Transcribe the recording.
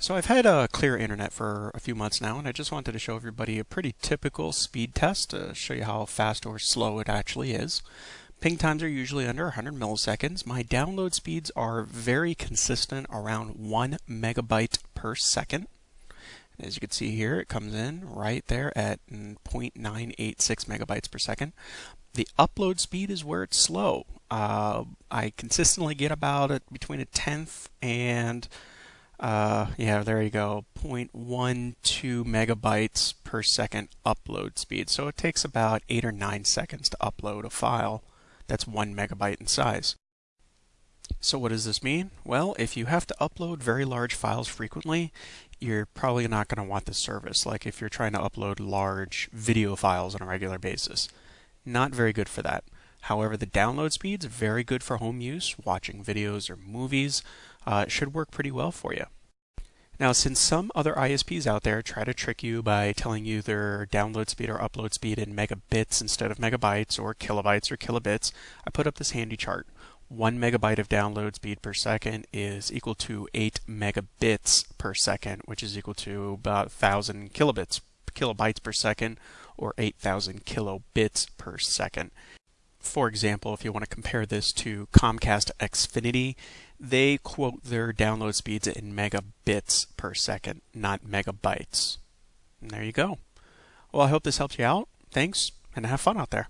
So I've had a clear internet for a few months now and I just wanted to show everybody a pretty typical speed test to show you how fast or slow it actually is. Ping times are usually under 100 milliseconds. My download speeds are very consistent around 1 megabyte per second. As you can see here, it comes in right there at 0.986 megabytes per second. The upload speed is where it's slow. Uh, I consistently get about between a tenth and uh, yeah, there you go, 0.12 megabytes per second upload speed. So it takes about 8 or 9 seconds to upload a file that's 1 megabyte in size. So what does this mean? Well, if you have to upload very large files frequently, you're probably not going to want this service, like if you're trying to upload large video files on a regular basis. Not very good for that. However, the download speed's very good for home use, watching videos or movies. Uh, it should work pretty well for you. Now, since some other ISPs out there try to trick you by telling you their download speed or upload speed in megabits instead of megabytes or kilobytes or kilobits, I put up this handy chart. One megabyte of download speed per second is equal to 8 megabits per second, which is equal to about 1,000 kilobits, kilobytes per second, or 8,000 kilobits per second. For example, if you want to compare this to Comcast Xfinity, they quote their download speeds in megabits per second, not megabytes. And there you go. Well, I hope this helps you out. Thanks, and have fun out there.